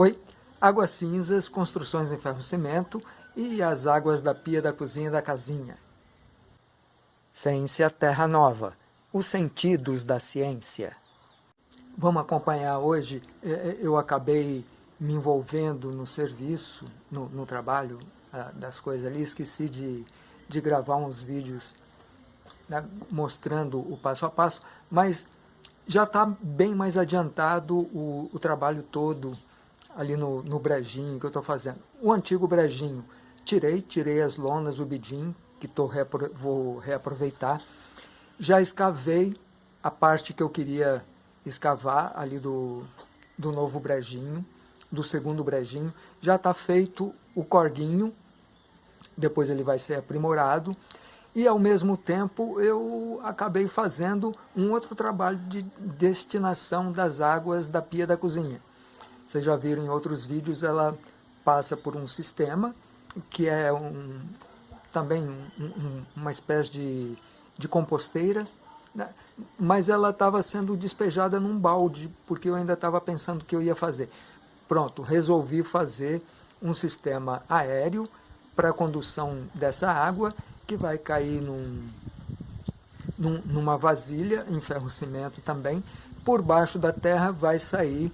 Oi, águas cinzas, construções em ferro-cimento e as águas da pia da cozinha da casinha. Ciência Terra Nova, os sentidos da ciência. Vamos acompanhar hoje, é, é, eu acabei me envolvendo no serviço, no, no trabalho ah, das coisas ali, esqueci de, de gravar uns vídeos né, mostrando o passo a passo, mas já está bem mais adiantado o, o trabalho todo ali no, no brejinho que eu estou fazendo. O antigo brejinho, tirei, tirei as lonas, o bidim, que tô vou reaproveitar. Já escavei a parte que eu queria escavar ali do, do novo brejinho, do segundo brejinho. Já está feito o corguinho, depois ele vai ser aprimorado. E ao mesmo tempo eu acabei fazendo um outro trabalho de destinação das águas da pia da cozinha. Vocês já viram em outros vídeos, ela passa por um sistema que é um, também um, um, uma espécie de, de composteira, né? mas ela estava sendo despejada num balde, porque eu ainda estava pensando o que eu ia fazer. Pronto, resolvi fazer um sistema aéreo para a condução dessa água, que vai cair num, num, numa vasilha em ferro-cimento também, por baixo da terra vai sair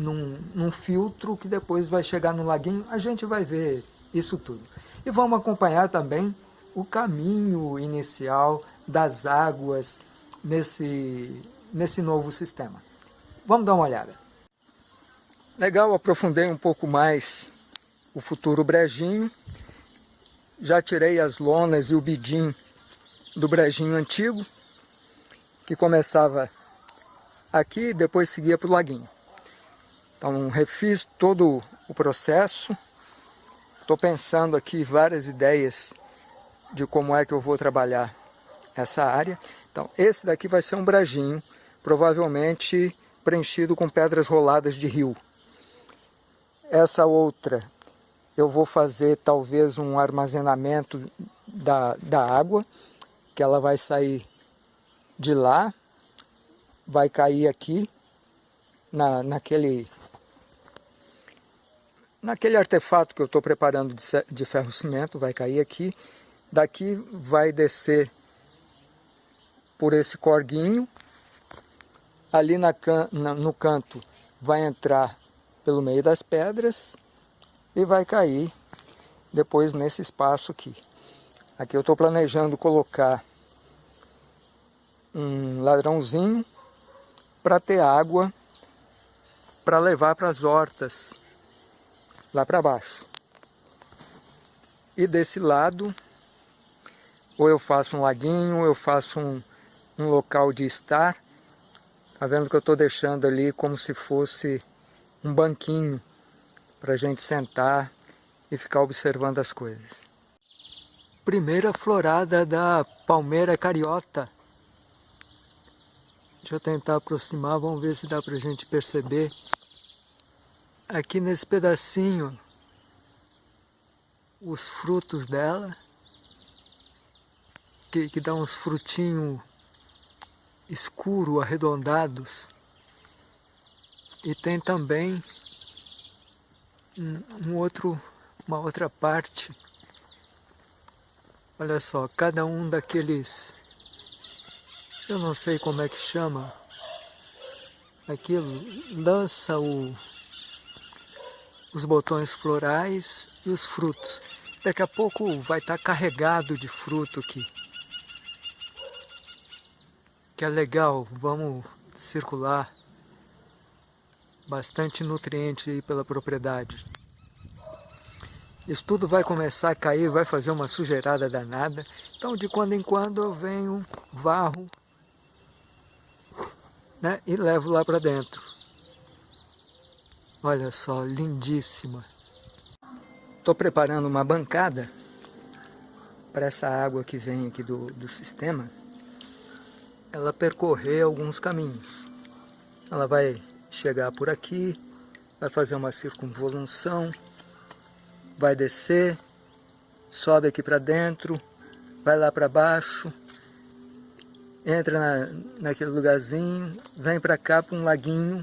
num, num filtro que depois vai chegar no laguinho, a gente vai ver isso tudo. E vamos acompanhar também o caminho inicial das águas nesse, nesse novo sistema. Vamos dar uma olhada. Legal, aprofundei um pouco mais o futuro brejinho. Já tirei as lonas e o bidim do brejinho antigo, que começava aqui e depois seguia para o laguinho. Então refiz todo o processo. Estou pensando aqui várias ideias de como é que eu vou trabalhar essa área. Então esse daqui vai ser um brajinho, provavelmente preenchido com pedras roladas de rio. Essa outra eu vou fazer talvez um armazenamento da, da água, que ela vai sair de lá, vai cair aqui na, naquele naquele artefato que eu estou preparando de, de ferro-cimento, vai cair aqui. Daqui vai descer por esse corguinho. Ali na, na, no canto vai entrar pelo meio das pedras e vai cair depois nesse espaço aqui. Aqui eu estou planejando colocar um ladrãozinho para ter água para levar para as hortas lá para baixo. E desse lado, ou eu faço um laguinho, ou eu faço um, um local de estar. Tá vendo que eu estou deixando ali como se fosse um banquinho para a gente sentar e ficar observando as coisas. Primeira florada da palmeira cariota. Deixa eu tentar aproximar, vamos ver se dá para a gente perceber aqui nesse pedacinho os frutos dela, que, que dá uns frutinhos escuro, arredondados. E tem também um, um outro, uma outra parte. Olha só, cada um daqueles, eu não sei como é que chama, aquilo lança o os botões florais e os frutos. Daqui a pouco vai estar carregado de fruto aqui. Que é legal, vamos circular bastante nutriente aí pela propriedade. Isso tudo vai começar a cair, vai fazer uma sujeirada danada. Então de quando em quando eu venho, varro né, e levo lá para dentro. Olha só, lindíssima. Estou preparando uma bancada para essa água que vem aqui do, do sistema. Ela percorrer alguns caminhos. Ela vai chegar por aqui, vai fazer uma circunvolução, vai descer, sobe aqui para dentro, vai lá para baixo, entra na, naquele lugarzinho, vem para cá para um laguinho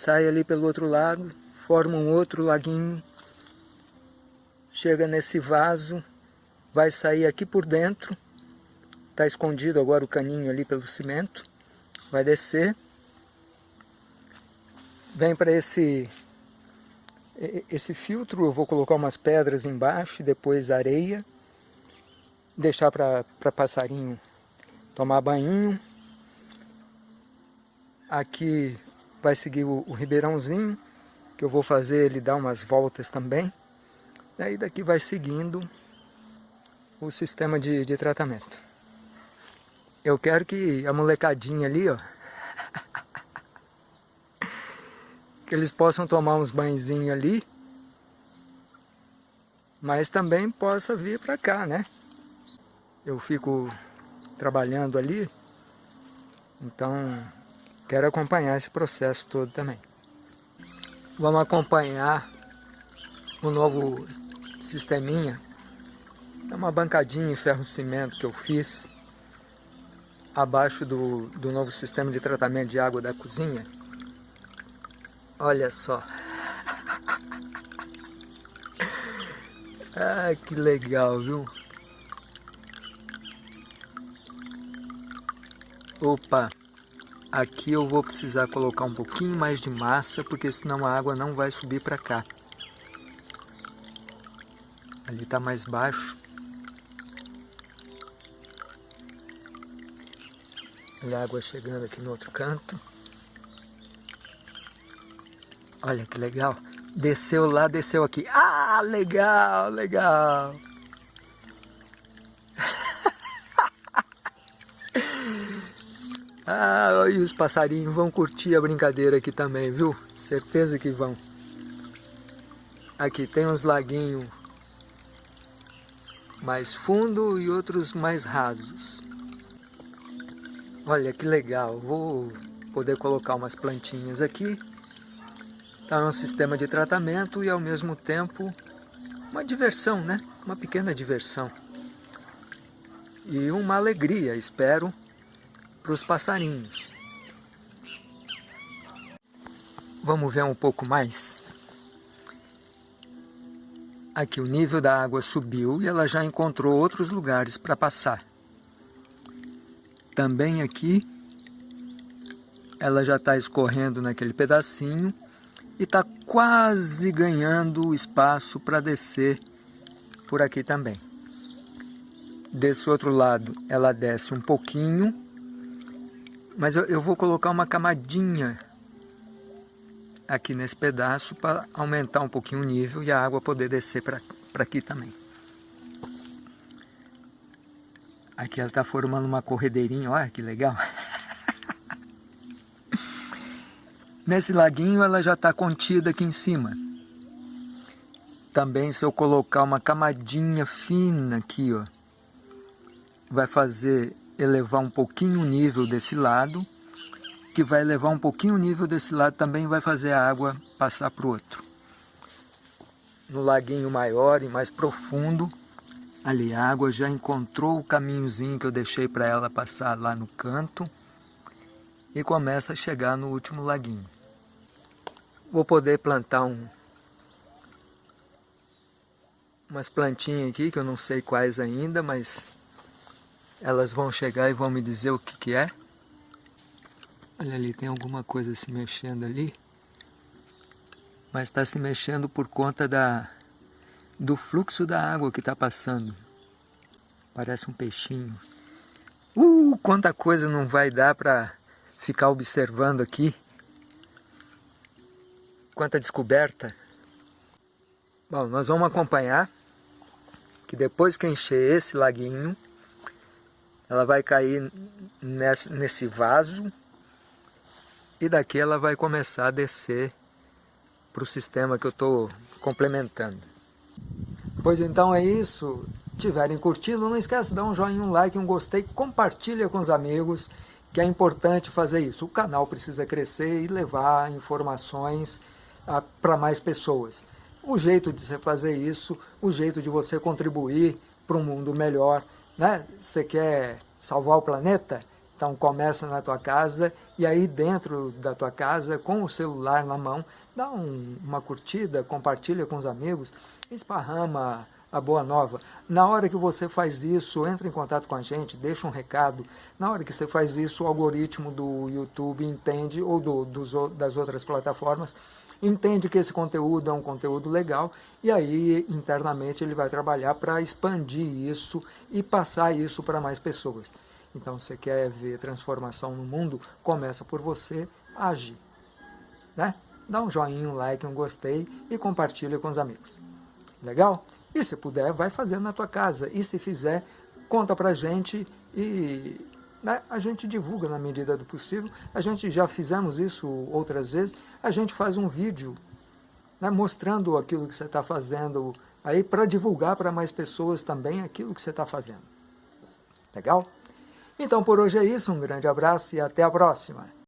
sai ali pelo outro lado, forma um outro laguinho, chega nesse vaso, vai sair aqui por dentro, está escondido agora o caninho ali pelo cimento, vai descer, vem para esse, esse filtro, eu vou colocar umas pedras embaixo depois areia, deixar para passarinho tomar banho. Aqui vai seguir o, o ribeirãozinho, que eu vou fazer ele dar umas voltas também. E aí daqui vai seguindo o sistema de, de tratamento. Eu quero que a molecadinha ali, ó, que eles possam tomar uns banhozinhos ali, mas também possa vir para cá, né? Eu fico trabalhando ali, então quero acompanhar esse processo todo também. Vamos acompanhar o novo sisteminha. É uma bancadinha em ferro-cimento que eu fiz abaixo do, do novo sistema de tratamento de água da cozinha. Olha só. Ah, que legal, viu? Opa, aqui eu vou precisar colocar um pouquinho mais de massa, porque senão a água não vai subir para cá. Ali está mais baixo. Olha a água chegando aqui no outro canto. Olha que legal. Desceu lá, desceu aqui. Ah, legal, legal. Ah, e os passarinhos vão curtir a brincadeira aqui também, viu? Certeza que vão. Aqui tem uns laguinhos mais fundo e outros mais rasos. Olha que legal, vou poder colocar umas plantinhas aqui. Tá um sistema de tratamento e ao mesmo tempo uma diversão, né? Uma pequena diversão. E uma alegria, espero, para os passarinhos. Vamos ver um pouco mais? Aqui o nível da água subiu e ela já encontrou outros lugares para passar. Também aqui ela já está escorrendo naquele pedacinho e está quase ganhando espaço para descer por aqui também. Desse outro lado ela desce um pouquinho mas eu, eu vou colocar uma camadinha aqui nesse pedaço para aumentar um pouquinho o nível e a água poder descer para aqui também. Aqui ela está formando uma corredeirinha, olha que legal. Nesse laguinho ela já está contida aqui em cima. Também se eu colocar uma camadinha fina aqui, ó, vai fazer elevar um pouquinho o nível desse lado, que vai elevar um pouquinho o nível desse lado também vai fazer a água passar para o outro. No laguinho maior e mais profundo, ali a água já encontrou o caminhozinho que eu deixei para ela passar lá no canto e começa a chegar no último laguinho. Vou poder plantar um, umas plantinhas aqui, que eu não sei quais ainda, mas elas vão chegar e vão me dizer o que, que é. Olha ali, tem alguma coisa se mexendo ali. Mas está se mexendo por conta da, do fluxo da água que está passando. Parece um peixinho. Uh, quanta coisa não vai dar para ficar observando aqui. Quanta descoberta. Bom, nós vamos acompanhar que depois que encher esse laguinho, ela vai cair nesse, vaso e daqui ela vai começar a descer para o sistema que eu estou complementando. Pois então é isso. Tiverem curtido, não esquece de dar um joinha, um like, um gostei, compartilha com os amigos, que é importante fazer isso. O canal precisa crescer e levar informações ah, para mais pessoas. O jeito de você fazer isso, o jeito de você contribuir para um mundo melhor, né? Você quer salvar o planeta? Então começa na tua casa e aí dentro da tua casa, com o celular na mão, dá um, uma curtida, compartilha com os amigos, esparrama a boa nova. Na hora que você faz isso, entra em contato com a gente, deixa um recado. Na hora que você faz isso, o algoritmo do YouTube entende, ou do, dos, das outras plataformas, entende que esse conteúdo é um conteúdo legal e aí internamente ele vai trabalhar para expandir isso e passar isso para mais pessoas. Então, você quer ver transformação no mundo, começa por você, age. Né? Dá um joinha, um like, um gostei e compartilha com os amigos. Legal? E se puder, vai fazendo na tua casa. E se fizer, conta pra gente e né, a gente divulga na medida do possível. A gente já fizemos isso outras vezes. A gente faz um vídeo né, mostrando aquilo que você está fazendo aí para divulgar para mais pessoas também aquilo que você está fazendo. Legal? Então por hoje é isso, um grande abraço e até a próxima.